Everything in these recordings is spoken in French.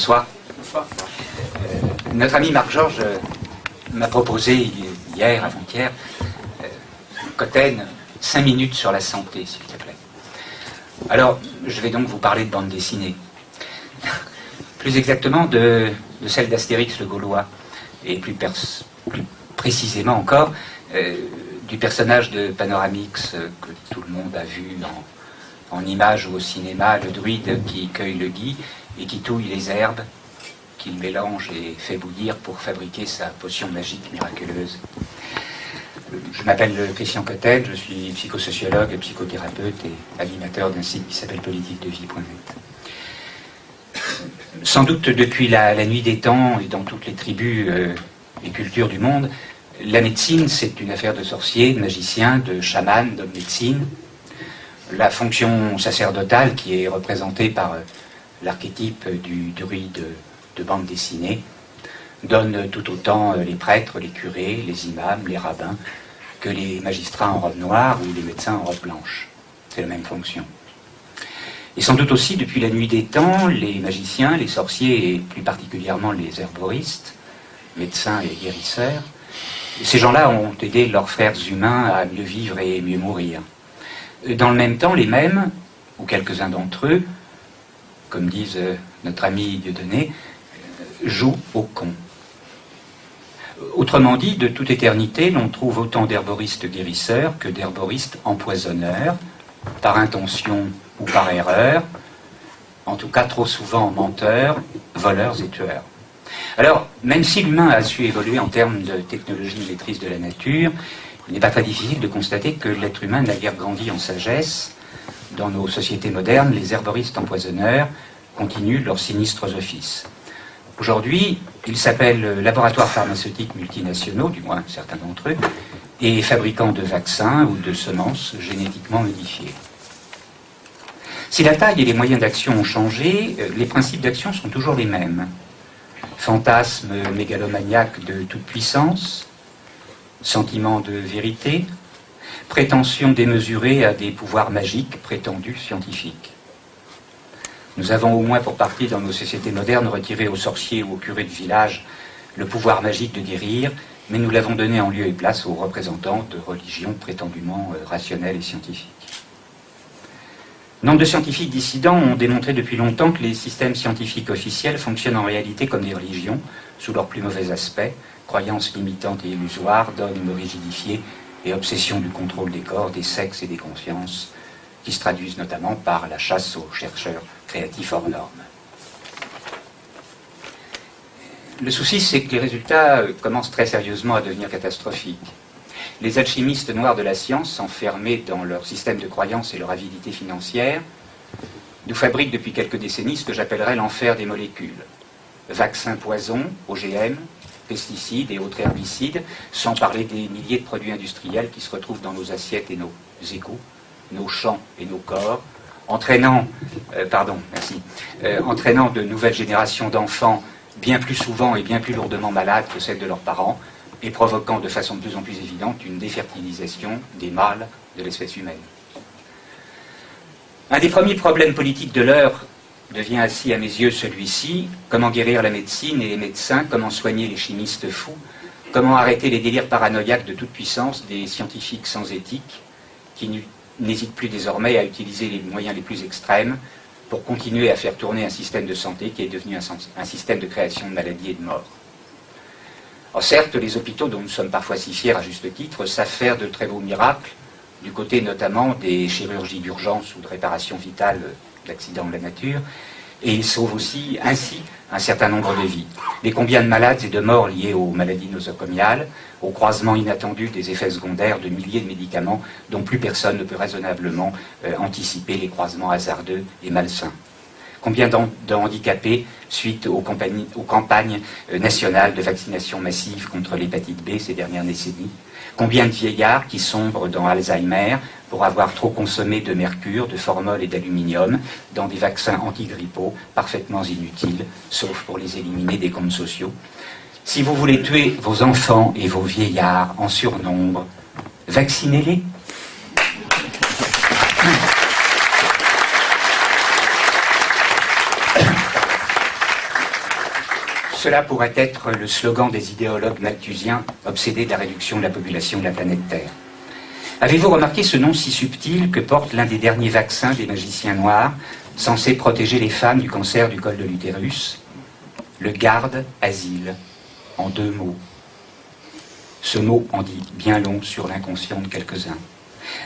Bonsoir. Euh, notre ami Marc Georges euh, m'a proposé hier, avant-hier, euh, Cotten, cinq minutes sur la santé, s'il te plaît. Alors, je vais donc vous parler de bande dessinée. plus exactement de, celle d'Astérix le Gaulois, et plus, précisément encore du personnage de Panoramix que tout le monde a vu en, en images ou au cinéma, le druide qui cueille le gui et qui touille les herbes qu'il mélange et fait bouillir pour fabriquer sa potion magique miraculeuse. Je m'appelle Christian Cotten, je suis psychosociologue, psychothérapeute et animateur d'un site qui s'appelle politiquedevie.net. Sans doute depuis la, nuit des temps et dans toutes les tribus euh, et cultures du monde, la médecine c'est une affaire de sorciers, de magiciens, de chamans, d'hommes médecine. La fonction sacerdotale qui est représentée par euh, l'archétype du druide de bande dessinée donne tout autant euh, les prêtres, les curés, les imams, les rabbins, que les magistrats en robe noire ou les médecins en robe blanche. C'est la même fonction. Et sans doute aussi, depuis la nuit des temps, les magiciens, les sorciers et plus particulièrement les herboristes, médecins et guérisseurs, ces gens-là ont aidé leurs frères humains à mieux vivre et mieux mourir. Dans le même temps, les mêmes, ou quelques-uns d'entre eux, comme disent euh, notre ami Dieudonné, joue au con. Autrement dit, de toute éternité, l'on trouve autant d'herboristes guérisseurs que d'herboristes empoisonneurs, par intention ou par erreur, en tout cas trop souvent menteurs, voleurs et tueurs. Alors, même si l'humain a su évoluer en termes de technologie maîtrise de la nature, il n'est pas très difficile de constater que l'être humain n'a guère grandi en sagesse. Dans nos sociétés modernes, les herboristes empoisonneurs continuent leurs sinistres offices. Aujourd'hui, ils s'appellent laboratoires pharmaceutiques multinationaux, du moins certains d'entre eux, et fabricants de vaccins ou de semences génétiquement modifiées. Si la taille et les moyens d'action ont changé, euh, les principes d'action sont toujours les mêmes. Fantasme mégalomaniaque de toute puissance, sentiment de vérité, prétention démesurée à des pouvoirs magiques prétendus scientifiques. Nous avons au moins pour partie dans nos sociétés modernes retiré aux sorciers ou aux curés de village le pouvoir magique de guérir, mais nous l'avons donné en lieu et place aux représentants de religions prétendument euh, rationnelles et scientifiques. Nombre de scientifiques dissidents ont démontré depuis longtemps que les systèmes scientifiques officiels fonctionnent en réalité comme des religions, sous leurs plus mauvais aspects, croyances limitantes et illusoires, dogmes rigidifiés et obsession du contrôle des corps, des sexes et des consciences, qui se traduisent notamment par la chasse aux chercheurs créatifs hors normes. Le souci, c'est que les résultats euh, commencent très sérieusement à devenir catastrophiques. Les alchimistes noirs de la science, enfermés dans leur système de croyances et leur avidité financière, nous fabriquent depuis quelques décennies ce que j'appellerais l'enfer des molécules. Vaccins poisons, OGM, pesticides et autres herbicides, sans parler des milliers de produits industriels qui se retrouvent dans nos assiettes et nos égouts, nos champs et nos corps, entraînant, euh, pardon, merci, euh, entraînant de nouvelles générations d'enfants bien plus souvent et bien plus lourdement malades que celles de leurs parents, et provoquant de façon de plus en plus évidente une défertilisation des mâles de l'espèce humaine. Un des premiers problèmes politiques de l'heure devient ainsi à mes yeux celui-ci, comment guérir la médecine et les médecins, comment soigner les chimistes fous, comment arrêter les délires paranoïaques de toute puissance des scientifiques sans éthique qui n'hésite plus désormais à utiliser les moyens les plus extrêmes pour continuer à faire tourner un système de santé qui est devenu un, système de création de maladies et de morts. Or, certes, les hôpitaux, dont nous sommes parfois si fiers à juste titre, savent faire de très beaux miracles, du côté notamment des chirurgies d'urgence ou de réparation vitale d'accidents de la nature, et ils sauvent aussi ainsi un certain nombre de vies. Mais combien de malades et de morts liés aux maladies nosocomiales, au croisement inattendu des effets secondaires de milliers de médicaments dont plus personne ne peut raisonnablement euh, anticiper les croisements hasardeux et malsains Combien de handicapés suite aux, aux campagnes euh, nationales de vaccination massive contre l'hépatite B ces dernières décennies? Combien de vieillards qui sombrent dans Alzheimer pour avoir trop consommé de mercure, de formol et d'aluminium dans des vaccins antigrippaux parfaitement inutiles, sauf pour les éliminer des comptes sociaux Si vous voulez tuer vos enfants et vos vieillards en surnombre, vaccinez-les. cela pourrait être le slogan des idéologues malthusiens obsédés de la réduction de la population de la planète Terre. Avez-vous remarqué ce nom si subtil que porte l'un des derniers vaccins des magiciens noirs, censé protéger les femmes du cancer du col de l'utérus? Le garde-asile, en deux mots. Ce mot en dit bien long sur l'inconscient de quelques-uns.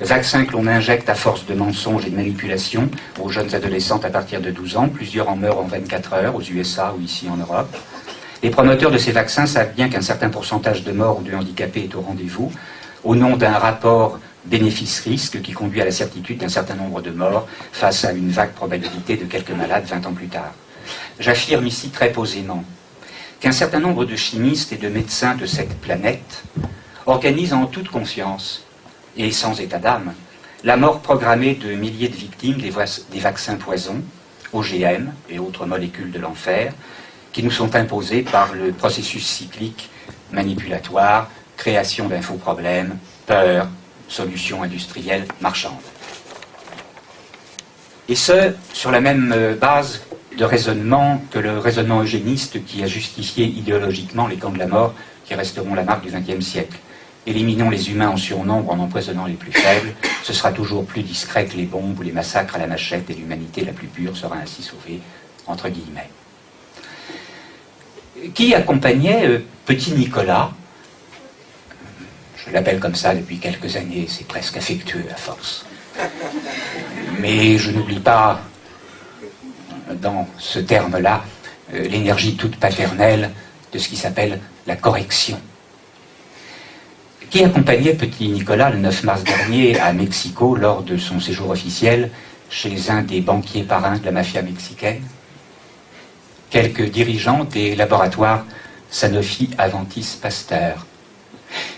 Vaccin que l'on injecte à force de mensonges et de manipulations aux jeunes adolescentes à partir de 12 ans. Plusieurs en meurent en 24 heures aux USA ou ici en Europe. Les promoteurs de ces vaccins savent bien qu'un certain pourcentage de morts ou de handicapés est au rendez-vous au nom d'un rapport bénéfice-risque qui conduit à la certitude d'un certain nombre de morts face à une vague probabilité de quelques malades 20 ans plus tard. J'affirme ici très posément qu'un certain nombre de chimistes et de médecins de cette planète organisent en toute conscience et sans état d'âme la mort programmée de milliers de victimes des, vaccins poisons, OGM et autres molécules de l'enfer, qui nous sont imposés par le processus cyclique manipulatoire création d'infoproblèmes, peur, solutions industrielles marchandes. Et ce, sur la même euh, base de raisonnement que le raisonnement eugéniste qui a justifié idéologiquement les camps de la mort qui resteront la marque du XXe siècle. Éliminons les humains en surnombre en empoisonnant les plus faibles, ce sera toujours plus discret que les bombes ou les massacres à la machette et l'humanité la plus pure sera ainsi sauvée, entre guillemets. Qui accompagnait euh, petit Nicolas je l'appelle comme ça depuis quelques années, c'est presque affectueux à force. Mais je n'oublie pas, dans ce terme-là, euh, l'énergie toute paternelle de ce qui s'appelle la correction. Qui accompagnait petit Nicolas le 9 mars dernier à Mexico lors de son séjour officiel chez un des banquiers parrains de la mafia mexicaine? Quelques dirigeants des laboratoires Sanofi Aventis Pasteur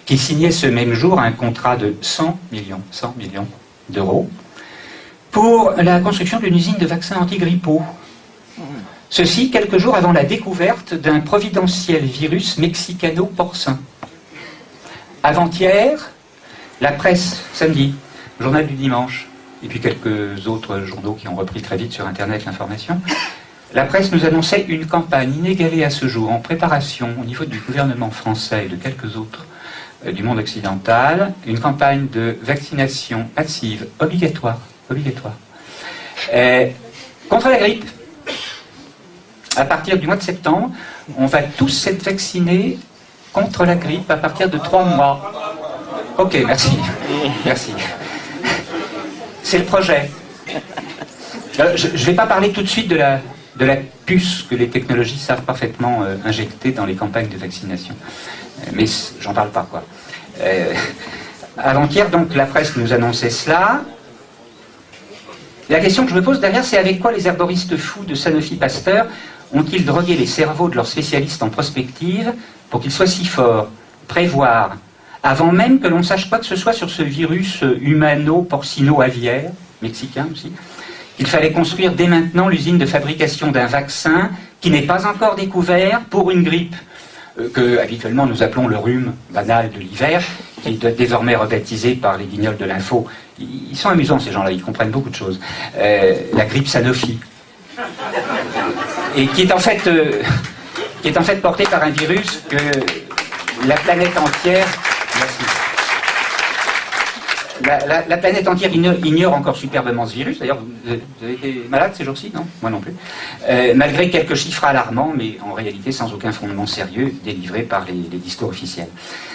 qui signait ce même jour un contrat de 100 millions, 100 millions d'euros pour la construction d'une usine de vaccins anti-grippaux. Ceci quelques jours avant la découverte d'un providentiel virus mexicano-porcin. Avant-hier, la presse, samedi, journal du dimanche, et puis quelques autres journaux qui ont repris très vite sur Internet l'information, la presse nous annonçait une campagne inégalée à ce jour, en préparation au niveau du gouvernement français et de quelques autres du monde occidental une campagne de vaccination massive obligatoire, euh, contre la grippe. À partir du mois de septembre, on va tous être vaccinés contre la grippe à partir de trois mois. Ok, merci. Merci. C'est le projet. Euh, je ne vais pas parler tout de suite de la puce que les technologies savent parfaitement injecter dans les campagnes de vaccination mais j'en parle pas, quoi. Euh, avant-hier, donc, la presse nous annonçait cela. La question que je me pose derrière, c'est avec quoi les herboristes fous de Sanofi Pasteur ont-ils drogué les cerveaux de leurs spécialistes en prospective pour qu'ils soient si forts Prévoir, avant même que l'on sache quoi que ce soit sur ce virus humano-porcino-aviaire, mexicain aussi, qu'il fallait construire dès maintenant l'usine de fabrication d'un vaccin qui n'est pas encore découvert pour une grippe? euh, que habituellement nous appelons le rhume banal de l'hiver, qui est désormais rebaptisé par les guignols de l'info. Ils sont amusants ces gens-là, ils comprennent beaucoup de choses. Euh, la grippe Sanofi. Et qui est en fait, euh, qui est en fait portée par un virus que la planète entière la, planète entière ignore, encore superbement ce virus. D'ailleurs, vous, avez été malade ces jours-ci Non? Moi non plus. Euh, malgré quelques chiffres alarmants, mais en réalité sans aucun fondement sérieux délivré par les, les discours officiels.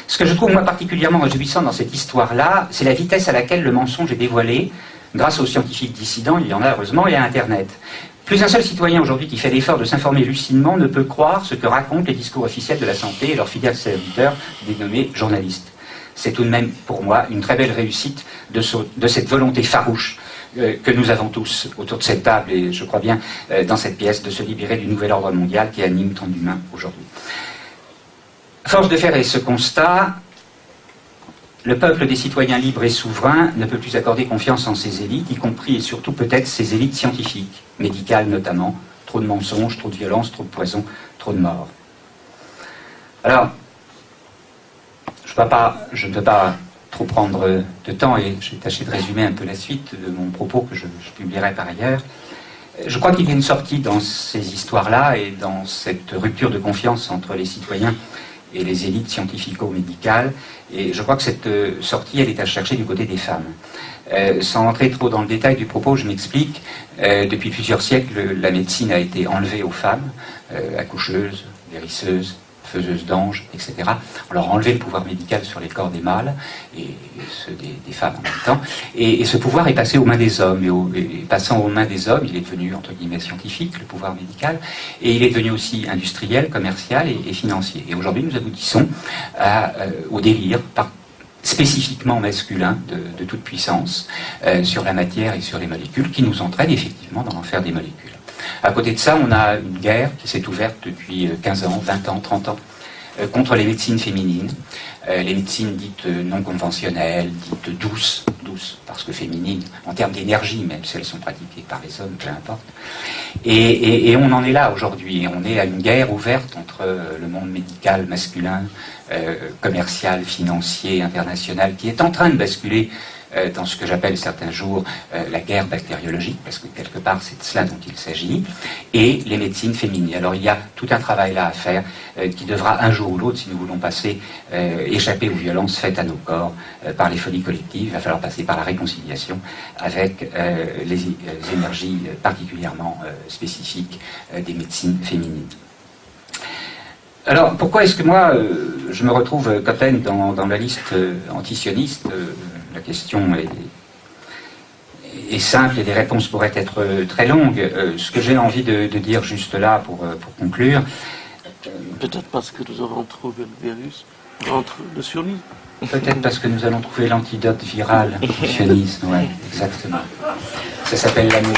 Ce que je trouve moi particulièrement réjouissant dans cette histoire-là, c'est la vitesse à laquelle le mensonge est dévoilé. Grâce aux scientifiques dissidents, il y en a heureusement, et à Internet. Plus un seul citoyen aujourd'hui qui fait l'effort de s'informer lucidement ne peut croire ce que racontent les discours officiels de la santé et leurs fidèles serviteurs dénommés journalistes c'est tout de même pour moi une très belle réussite de, cette volonté farouche euh, que nous avons tous autour de cette table et je crois bien euh, dans cette pièce de se libérer du nouvel ordre mondial qui anime tant d'humains aujourd'hui. Force de faire ce constat, le peuple des citoyens libres et souverains ne peut plus accorder confiance en ses élites, y compris et surtout peut-être ses élites scientifiques, médicales notamment. Trop de mensonges, trop de violence, trop de poison, trop de morts. Alors, je ne peux pas trop prendre de temps et j'ai tâché de résumer un peu la suite de mon propos que je, publierai par ailleurs. Je crois qu'il y a une sortie dans ces histoires-là et dans cette rupture de confiance entre les citoyens et les élites scientifico-médicales. Et je crois que cette euh, sortie, elle est à chercher du côté des femmes. Euh, sans entrer trop dans le détail du propos, je m'explique. Euh, depuis plusieurs siècles, la médecine a été enlevée aux femmes, accoucheuses, guérisseuses, faiseuses d'anges, etc. On leur a enlevé le pouvoir médical sur les corps des mâles et ceux des, femmes en même temps. Et, ce pouvoir est passé aux mains des hommes. Et, passant aux mains des hommes, il est devenu, entre guillemets, scientifique, le pouvoir médical, et il est devenu aussi industriel, commercial et, financier. Et aujourd'hui, nous aboutissons euh, au délire spécifiquement masculin de, toute puissance euh, sur la matière et sur les molécules qui nous entraîne effectivement dans l'enfer des molécules. À côté de ça, on a une guerre qui s'est ouverte depuis 15 euh, ans, 20 ans, 30 ans, euh, contre les médecines féminines, euh, les médecines dites non conventionnelles, dites douces, douces parce que féminines, en termes d'énergie, même si elles sont pratiquées par les hommes, peu importe. Et, on en est là aujourd'hui, on est à une guerre ouverte entre le monde médical masculin, commercial, financier, international, qui est en train de basculer euh, dans ce que j'appelle certains jours euh, la guerre bactériologique, parce que quelque part c'est de cela dont il s'agit, et les médecines féminines. Alors il y a tout un travail là à faire euh, qui devra un jour ou l'autre, si nous voulons passer, échapper aux violences faites à nos corps par les folies collectives, il va falloir passer par la réconciliation avec les énergies particulièrement spécifiques des médecines féminines. Alors, pourquoi est-ce que moi, je me retrouve, Cotten, dans, dans la liste antisioniste la question est, simple et les réponses pourraient être très longues. Euh, ce que j'ai envie de, dire juste là pour, euh, conclure. Peut-être parce que nous avons trouvé le virus entre le. Peut-être parce que nous allons trouver l'antidote viral du sionisme, oui, exactement. Ça s'appelle l'amour.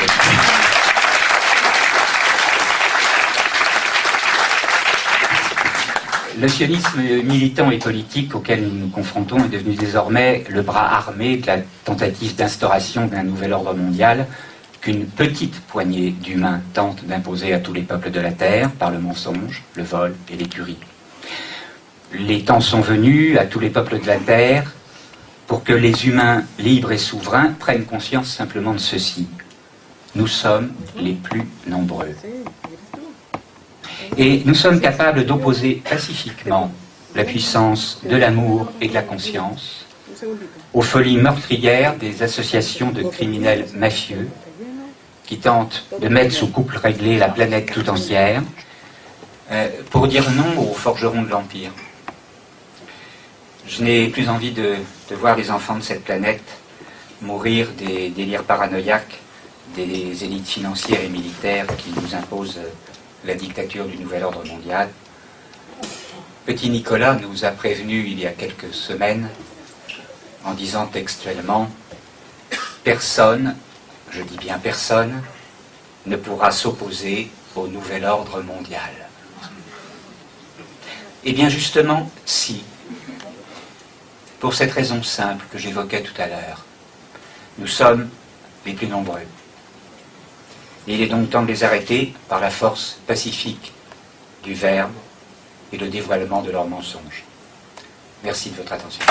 Le sionisme militant et politique auquel nous nous confrontons est devenu désormais le bras armé de la tentative d'instauration d'un nouvel ordre mondial qu'une petite poignée d'humains tente d'imposer à tous les peuples de la Terre par le mensonge, le vol et l'écurie. Les temps sont venus à tous les peuples de la Terre pour que les humains libres et souverains prennent conscience simplement de ceci. Nous sommes les plus nombreux. Et nous sommes capables d'opposer pacifiquement la puissance de l'amour et de la conscience aux folies meurtrières des associations de criminels mafieux qui tentent de mettre sous couple réglé la planète tout entière euh, pour dire non aux forgerons de l'Empire. Je n'ai plus envie de, voir les enfants de cette planète mourir des délires paranoïaques des élites financières et militaires qui nous imposent la dictature du nouvel ordre mondial. Petit Nicolas nous a prévenu il y a quelques semaines en disant textuellement Personne, je dis bien personne, ne pourra s'opposer au nouvel ordre mondial. Eh bien justement, si. Pour cette raison simple que j'évoquais tout à l'heure, nous sommes les plus nombreux il est donc temps de les arrêter par la force pacifique du Verbe et le dévoilement de leurs mensonges. Merci de votre attention.